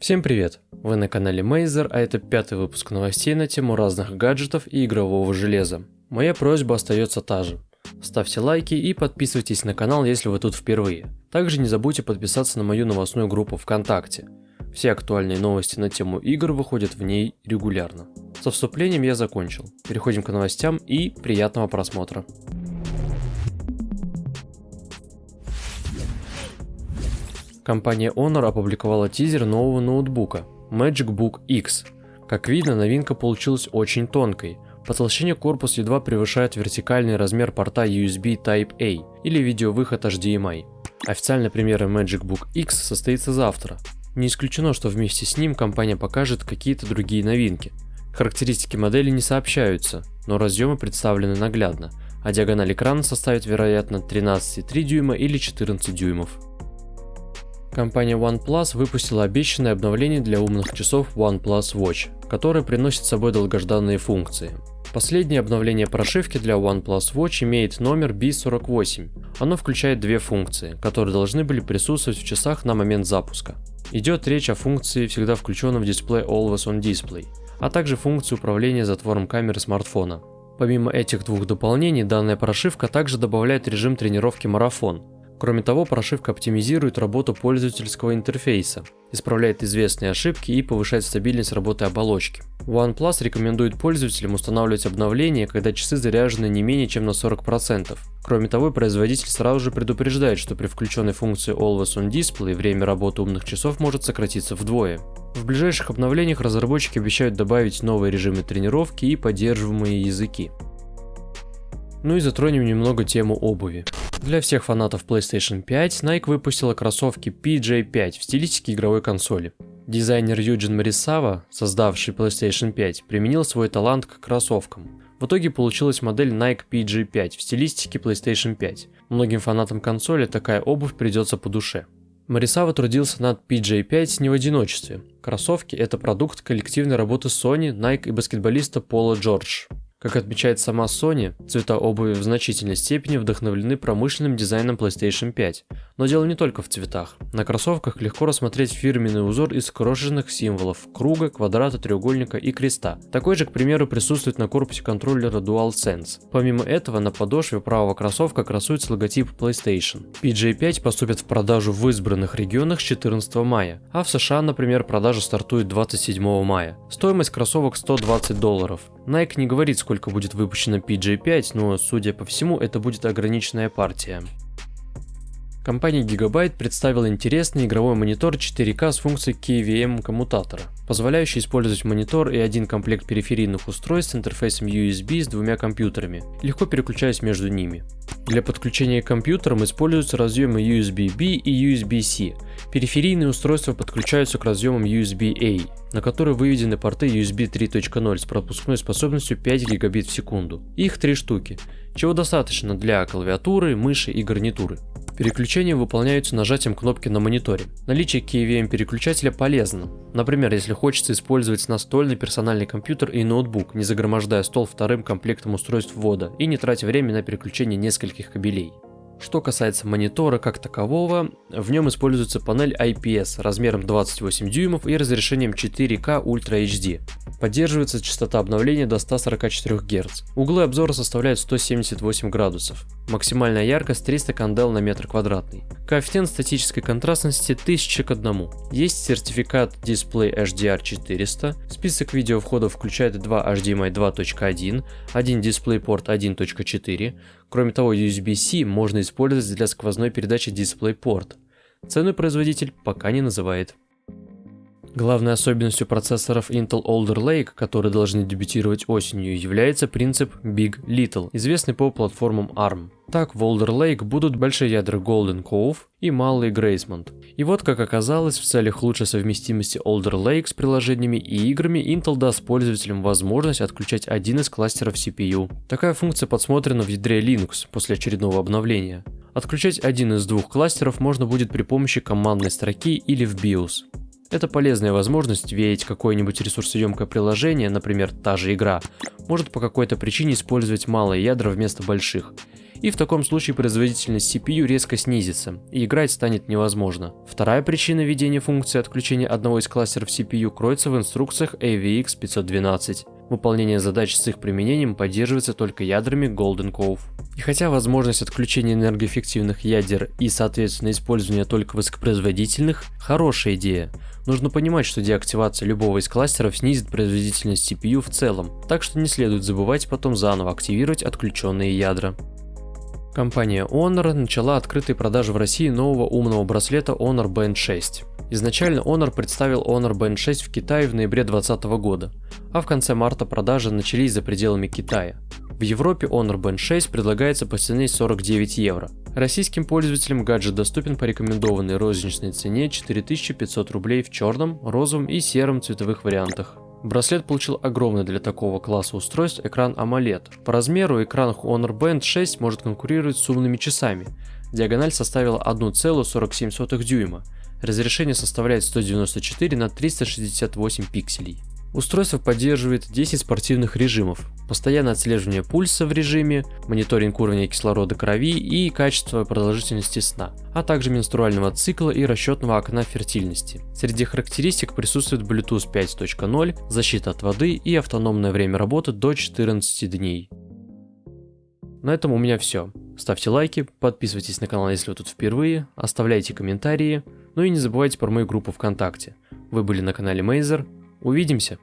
Всем привет! Вы на канале Мейзер, а это пятый выпуск новостей на тему разных гаджетов и игрового железа. Моя просьба остается та же. Ставьте лайки и подписывайтесь на канал, если вы тут впервые. Также не забудьте подписаться на мою новостную группу ВКонтакте. Все актуальные новости на тему игр выходят в ней регулярно. Со вступлением я закончил. Переходим к новостям и приятного просмотра. Компания Honor опубликовала тизер нового ноутбука Magic Book X. Как видно, новинка получилась очень тонкой. По толщине корпус едва превышает вертикальный размер порта USB Type-A или видеовыход HDMI. Официальная премьера Magic Book X состоится завтра. Не исключено, что вместе с ним компания покажет какие-то другие новинки. Характеристики модели не сообщаются, но разъемы представлены наглядно, а диагональ экрана составит вероятно 13,3 дюйма или 14 дюймов. Компания OnePlus выпустила обещанное обновление для умных часов OnePlus Watch, которое приносит с собой долгожданные функции. Последнее обновление прошивки для OnePlus Watch имеет номер B48. Оно включает две функции, которые должны были присутствовать в часах на момент запуска. Идет речь о функции всегда включенном в дисплей Always on Display, а также функции управления затвором камеры смартфона. Помимо этих двух дополнений, данная прошивка также добавляет режим тренировки марафон, Кроме того, прошивка оптимизирует работу пользовательского интерфейса, исправляет известные ошибки и повышает стабильность работы оболочки. OnePlus рекомендует пользователям устанавливать обновления, когда часы заряжены не менее чем на 40%. Кроме того, производитель сразу же предупреждает, что при включенной функции Always On Display время работы умных часов может сократиться вдвое. В ближайших обновлениях разработчики обещают добавить новые режимы тренировки и поддерживаемые языки. Ну и затронем немного тему обуви. Для всех фанатов PlayStation 5 Nike выпустила кроссовки PJ5 в стилистике игровой консоли. Дизайнер Юджин Марисава, создавший PlayStation 5, применил свой талант к кроссовкам. В итоге получилась модель Nike PG5 в стилистике PlayStation 5. Многим фанатам консоли такая обувь придется по душе. Марисава трудился над PJ5 не в одиночестве. Кроссовки – это продукт коллективной работы Sony, Nike и баскетболиста Пола Джордж. Как отмечает сама Sony, цвета обуви в значительной степени вдохновлены промышленным дизайном PlayStation 5. Но дело не только в цветах. На кроссовках легко рассмотреть фирменный узор из крошечных символов – круга, квадрата, треугольника и креста. Такой же, к примеру, присутствует на корпусе контроллера DualSense. Помимо этого, на подошве правого кроссовка красуется логотип PlayStation. PJ5 поступит в продажу в избранных регионах с 14 мая, а в США, например, продажа стартует 27 мая. Стоимость кроссовок 120 долларов. Nike не говорит, сколько будет выпущено PJ5, но, судя по всему, это будет ограниченная партия. Компания Gigabyte представила интересный игровой монитор 4К с функцией KVM коммутатора, позволяющий использовать монитор и один комплект периферийных устройств с интерфейсом USB с двумя компьютерами, легко переключаясь между ними. Для подключения к компьютерам используются разъемы USB-B и USB-C. Периферийные устройства подключаются к разъемам USB-A, на которые выведены порты USB 3.0 с пропускной способностью 5 гигабит в секунду. Их три штуки, чего достаточно для клавиатуры, мыши и гарнитуры. Переключения выполняются нажатием кнопки на мониторе. Наличие KVM переключателя полезно. Например, если хочется использовать настольный персональный компьютер и ноутбук, не загромождая стол вторым комплектом устройств ввода и не тратя время на переключение нескольких кабелей. Что касается монитора как такового, в нем используется панель IPS размером 28 дюймов и разрешением 4К Ultra HD. Поддерживается частота обновления до 144 Гц. Углы обзора составляют 178 градусов. Максимальная яркость 300 кандел на метр квадратный. Коэффициент статической контрастности 1000 к 1. Есть сертификат Display HDR 400. Список видеовходов включает два HDMI 2.1, один DisplayPort 1.4. Кроме того, USB-C можно использовать для сквозной передачи DisplayPort. Цену производитель пока не называет. Главной особенностью процессоров Intel Alder Lake, которые должны дебютировать осенью, является принцип Big Little, известный по платформам ARM. Так, в Alder Lake будут большие ядра Golden Cove и малые Graceland. И вот, как оказалось, в целях лучшей совместимости Alder Lake с приложениями и играми, Intel даст пользователям возможность отключать один из кластеров CPU. Такая функция подсмотрена в ядре Linux после очередного обновления. Отключать один из двух кластеров можно будет при помощи командной строки или в BIOS. Это полезная возможность, ведь какое-нибудь ресурсоемкое приложение, например, та же игра, может по какой-то причине использовать малые ядра вместо больших. и в таком случае производительность CPU резко снизится, и играть станет невозможно. Вторая причина введения функции отключения одного из кластеров CPU кроется в инструкциях AVX 512. Выполнение задач с их применением поддерживается только ядрами Golden Cove. И хотя возможность отключения энергоэффективных ядер и, соответственно, использования только высокопроизводительных – хорошая идея, нужно понимать, что деактивация любого из кластеров снизит производительность CPU в целом, так что не следует забывать потом заново активировать отключенные ядра. Компания Honor начала открытые продажи в России нового умного браслета Honor Band 6. Изначально Honor представил Honor Band 6 в Китае в ноябре 2020 года, а в конце марта продажи начались за пределами Китая. В Европе Honor Band 6 предлагается по цене 49 евро. Российским пользователям гаджет доступен по рекомендованной розничной цене 4500 рублей в черном, розовом и сером цветовых вариантах. Браслет получил огромный для такого класса устройств экран AMOLED. По размеру экран Honor Band 6 может конкурировать с умными часами. Диагональ составила 1,47 дюйма. Разрешение составляет 194 на 368 пикселей. Устройство поддерживает 10 спортивных режимов, постоянное отслеживание пульса в режиме, мониторинг уровня кислорода крови и качество продолжительности сна, а также менструального цикла и расчетного окна фертильности. Среди характеристик присутствует Bluetooth 5.0, защита от воды и автономное время работы до 14 дней. На этом у меня все. Ставьте лайки, подписывайтесь на канал, если вы тут впервые, оставляйте комментарии, ну и не забывайте про мою группу ВКонтакте. Вы были на канале Мейзер, Увидимся!